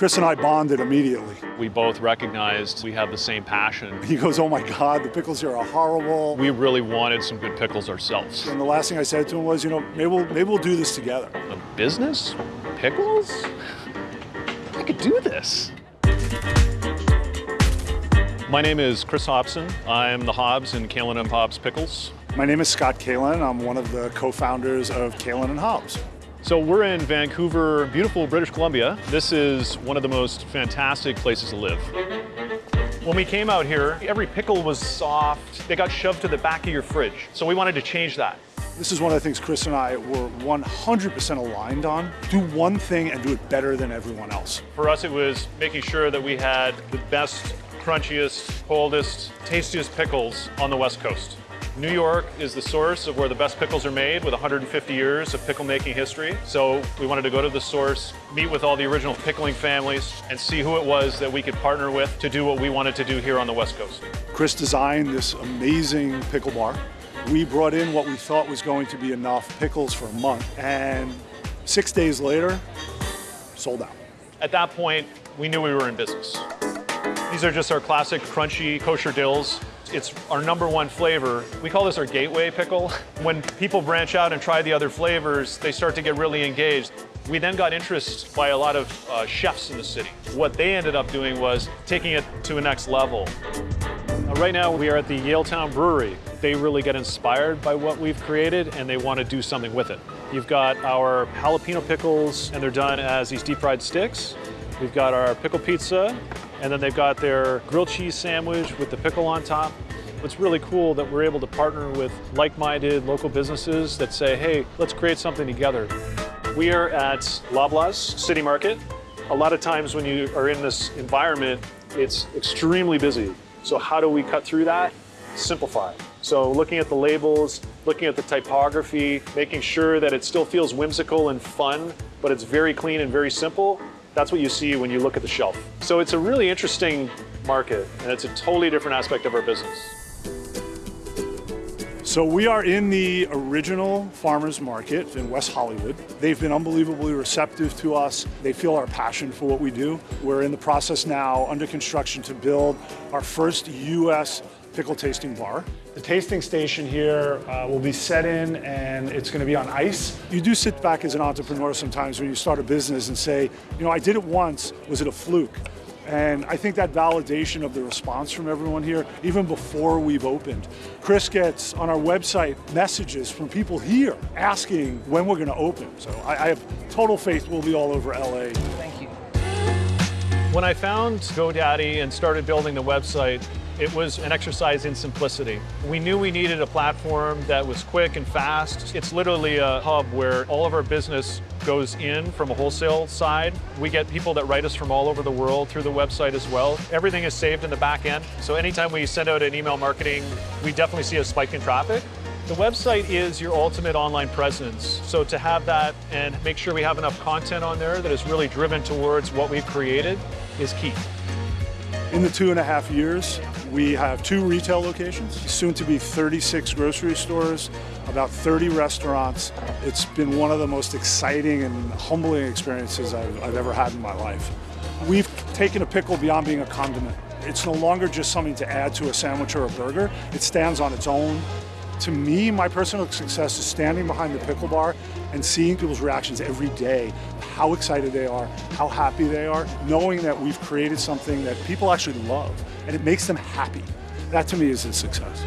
Chris and I bonded immediately. We both recognized we have the same passion. He goes, oh my God, the pickles here are horrible. We really wanted some good pickles ourselves. And the last thing I said to him was, you know, maybe we'll, maybe we'll do this together. A business? Pickles? I could do this. My name is Chris Hobson. I'm the Hobbs in Kaylin and Hobbs Pickles. My name is Scott Kaylin. I'm one of the co-founders of Kaylin and Hobbs. So we're in Vancouver, beautiful British Columbia. This is one of the most fantastic places to live. When we came out here, every pickle was soft. They got shoved to the back of your fridge. So we wanted to change that. This is one of the things Chris and I were 100% aligned on. Do one thing and do it better than everyone else. For us, it was making sure that we had the best, crunchiest, coldest, tastiest pickles on the West Coast. New York is the source of where the best pickles are made with 150 years of pickle making history. So we wanted to go to the source, meet with all the original pickling families, and see who it was that we could partner with to do what we wanted to do here on the West Coast. Chris designed this amazing pickle bar. We brought in what we thought was going to be enough pickles for a month, and six days later, sold out. At that point, we knew we were in business. These are just our classic crunchy kosher dills. It's our number one flavor. We call this our gateway pickle. When people branch out and try the other flavors, they start to get really engaged. We then got interest by a lot of uh, chefs in the city. What they ended up doing was taking it to a next level. Right now, we are at the Yaletown Brewery. They really get inspired by what we've created and they want to do something with it. You've got our jalapeno pickles and they're done as these deep fried sticks. We've got our pickle pizza and then they've got their grilled cheese sandwich with the pickle on top. It's really cool that we're able to partner with like-minded local businesses that say, hey, let's create something together. We are at Loblaws City Market. A lot of times when you are in this environment, it's extremely busy. So how do we cut through that? Simplify. So looking at the labels, looking at the typography, making sure that it still feels whimsical and fun, but it's very clean and very simple, that's what you see when you look at the shelf. So it's a really interesting market, and it's a totally different aspect of our business. So we are in the original farmer's market in West Hollywood. They've been unbelievably receptive to us. They feel our passion for what we do. We're in the process now, under construction, to build our first U.S. pickle tasting bar. The tasting station here uh, will be set in and it's going to be on ice. You do sit back as an entrepreneur sometimes when you start a business and say, you know, I did it once, was it a fluke? And I think that validation of the response from everyone here, even before we've opened. Chris gets on our website messages from people here asking when we're going to open. So I, I have total faith we'll be all over LA. Thank you. When I found GoDaddy and started building the website, it was an exercise in simplicity. We knew we needed a platform that was quick and fast. It's literally a hub where all of our business goes in from a wholesale side. We get people that write us from all over the world through the website as well. Everything is saved in the back end. So anytime we send out an email marketing, we definitely see a spike in traffic. The website is your ultimate online presence. So to have that and make sure we have enough content on there that is really driven towards what we've created is key. In the two and a half years, we have two retail locations, soon to be 36 grocery stores, about 30 restaurants. It's been one of the most exciting and humbling experiences I've, I've ever had in my life. We've taken a pickle beyond being a condiment. It's no longer just something to add to a sandwich or a burger. It stands on its own. To me, my personal success is standing behind the pickle bar and seeing people's reactions every day, how excited they are, how happy they are, knowing that we've created something that people actually love and it makes them happy. That to me is a success.